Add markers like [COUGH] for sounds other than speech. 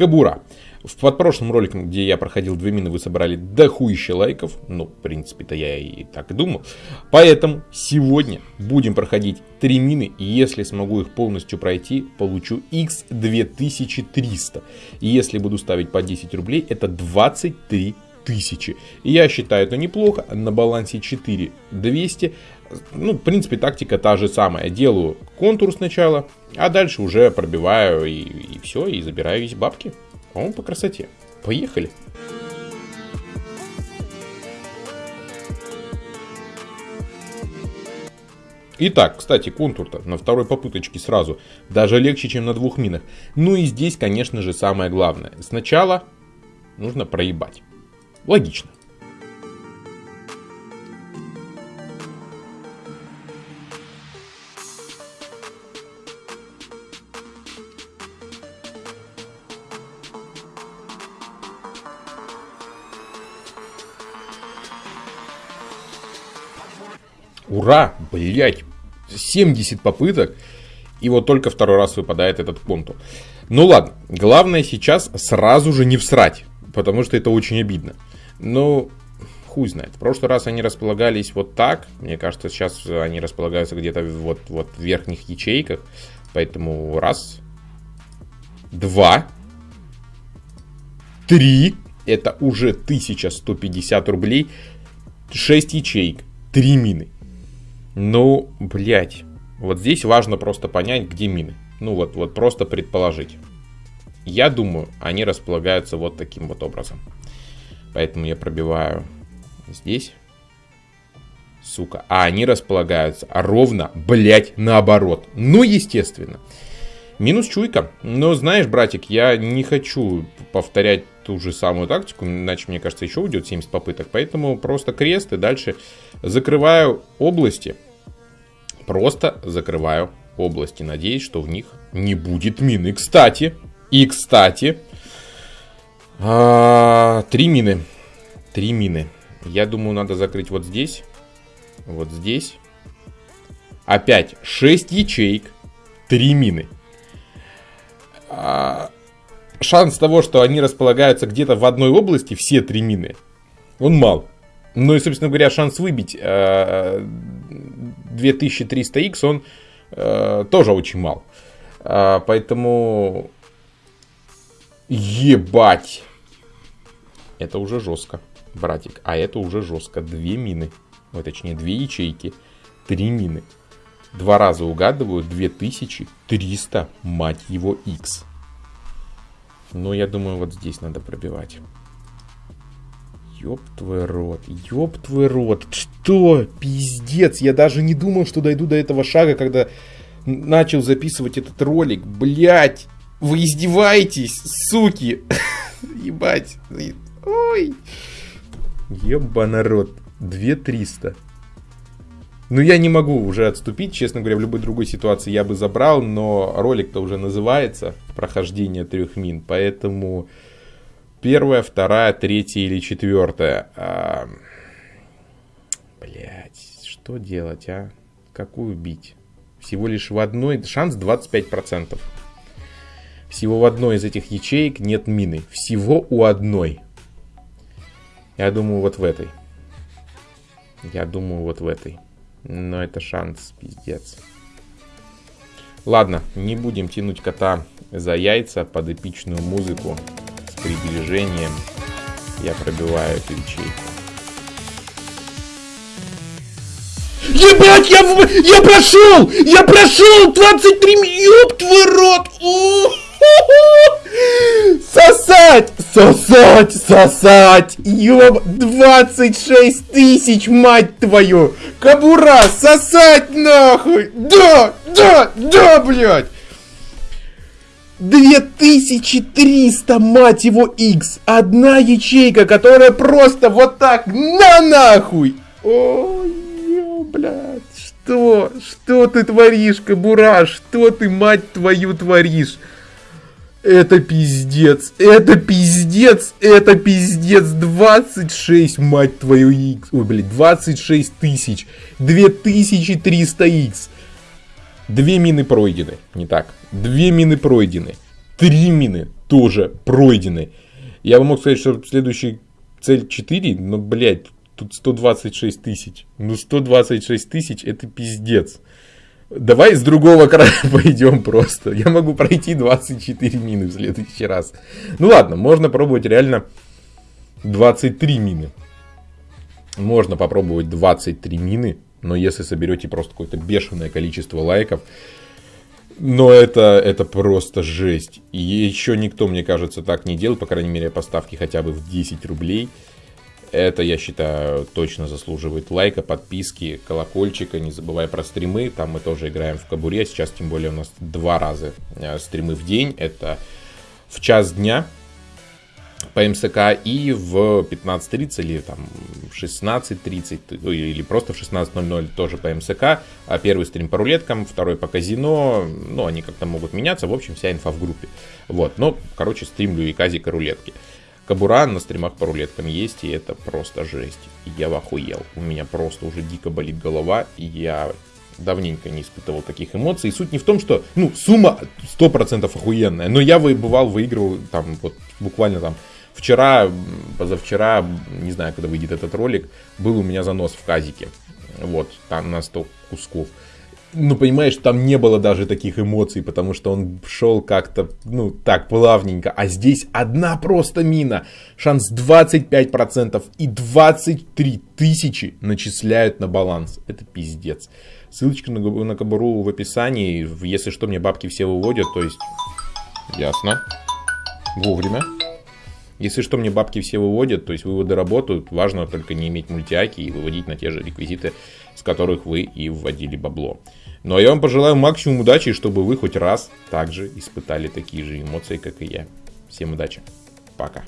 Кабура. В подпрошлом ролике, где я проходил две мины, вы собрали дохуище лайков. Ну, в принципе-то я и так думал. Поэтому сегодня будем проходить три мины. И если смогу их полностью пройти, получу x2300. И если буду ставить по 10 рублей, это 23 тысячи. Я считаю это неплохо. На балансе 4200. Ну, в принципе, тактика та же самая. Делаю контур сначала, а дальше уже пробиваю и, и все, и забираю весь бабки. По-моему, по красоте. Поехали. Итак, кстати, контур-то на второй попыточке сразу даже легче, чем на двух минах. Ну и здесь, конечно же, самое главное. Сначала нужно проебать. Логично. Ура, блять, 70 попыток. И вот только второй раз выпадает этот контур. Ну ладно, главное сейчас сразу же не всрать. Потому что это очень обидно. Ну, хуй знает. В прошлый раз они располагались вот так. Мне кажется, сейчас они располагаются где-то вот, вот в верхних ячейках. Поэтому раз, два, три. Это уже 1150 рублей. 6 ячеек, 3 мины. Ну, блядь. Вот здесь важно просто понять, где мины. Ну вот, вот просто предположить. Я думаю, они располагаются вот таким вот образом. Поэтому я пробиваю здесь. Сука. А они располагаются ровно, блядь, наоборот. Ну, естественно. Минус чуйка. Но знаешь, братик, я не хочу повторять ту же самую тактику, иначе, мне кажется, еще уйдет 70 попыток. Поэтому просто крест и дальше закрываю области Просто закрываю области. Надеюсь, что в них не будет мины. Кстати, и кстати, а, три мины. Три мины. Я думаю, надо закрыть вот здесь. Вот здесь. Опять 6 ячеек. Три мины. А, шанс того, что они располагаются где-то в одной области, все три мины, он мал. Ну и, собственно говоря, шанс выбить э, 2300X, он э, тоже очень мал. Э, поэтому... Ебать! Это уже жестко, братик. А это уже жестко. Две мины. Ой, точнее, две ячейки. Три мины. Два раза угадываю. 2300, мать его, X. Но я думаю, вот здесь надо пробивать. Ёб твой рот, ёб твой рот. Что? Пиздец, я даже не думал, что дойду до этого шага, когда начал записывать этот ролик. Блять, вы издеваетесь, суки. [LAUGHS] Ебать. Ой. Еба народ. 2300. Ну, я не могу уже отступить, честно говоря, в любой другой ситуации я бы забрал, но ролик-то уже называется «Прохождение трех мин», поэтому Первая, вторая, третья или четвертая. А... Блять, что делать, а? Какую бить? Всего лишь в одной, шанс 25%. Всего в одной из этих ячеек нет мины. Всего у одной. Я думаю, вот в этой. Я думаю, вот в этой. Но это шанс, пиздец. Ладно, не будем тянуть кота за яйца под эпичную музыку приближением я пробиваю эту ячейку. Ебать, я, я прошел! Я прошел! 23 ёб твой рот! Сосать! Сосать! Сосать! Ёб! 26 тысяч, мать твою! Кабура! Сосать нахуй! Да! Да! Да, блядь! 2300, мать его, X. Одна ячейка, которая просто вот так на нахуй. Ой, блядь. Что? Что ты творишь, Кабура? Что ты, мать твою, творишь? Это пиздец, это пиздец, это пиздец, 26, мать твою, X, ой, блядь, 26 тысяч, 2300 X. Две мины пройдены, не так. Две мины пройдены. Три мины. тоже пройдены. Я бы мог сказать, что следующий цель 4, но, блядь, тут 126 тысяч. Ну, 126 тысяч это пиздец. Давай с другого края [LAUGHS] пойдем просто. Я могу пройти 24 мины в следующий раз. Ну ладно, можно пробовать реально 23 мины. Можно попробовать 23 мины, но если соберете просто какое-то бешеное количество лайков, но это, это просто жесть. И еще никто, мне кажется, так не делал, по крайней мере, поставки хотя бы в 10 рублей. Это, я считаю, точно заслуживает лайка, подписки, колокольчика. Не забывай про стримы. Там мы тоже играем в кабуре. Сейчас, тем более, у нас два раза э, стримы в день. Это в час дня по МСК и в 15.30 или там 16.30 или просто в 16.00 тоже по МСК. А первый стрим по рулеткам, второй по казино. Ну, они как-то могут меняться. В общем, вся инфа в группе. Вот. Но, короче, стримлю и казика рулетки. Кабура на стримах по рулеткам есть, и это просто жесть. Я в охуел. У меня просто уже дико болит голова, и я давненько не испытывал таких эмоций. И суть не в том, что, ну, сумма 100% охуенная, но я бывал, выигрывал там вот буквально там вчера, позавчера, не знаю, когда выйдет этот ролик, был у меня занос в казике. Вот, там на 100 кусков ну, понимаешь, там не было даже таких эмоций, потому что он шел как-то, ну, так, плавненько. А здесь одна просто мина. Шанс 25% и 23 тысячи начисляют на баланс. Это пиздец. Ссылочка на, на Кабару в описании. Если что, мне бабки все выводят, то есть... Ясно. Вовремя. Если что, мне бабки все выводят, то есть выводы работают. Важно только не иметь мультиаки и выводить на те же реквизиты, с которых вы и вводили бабло. Ну а я вам пожелаю максимум удачи, чтобы вы хоть раз также испытали такие же эмоции, как и я. Всем удачи. Пока.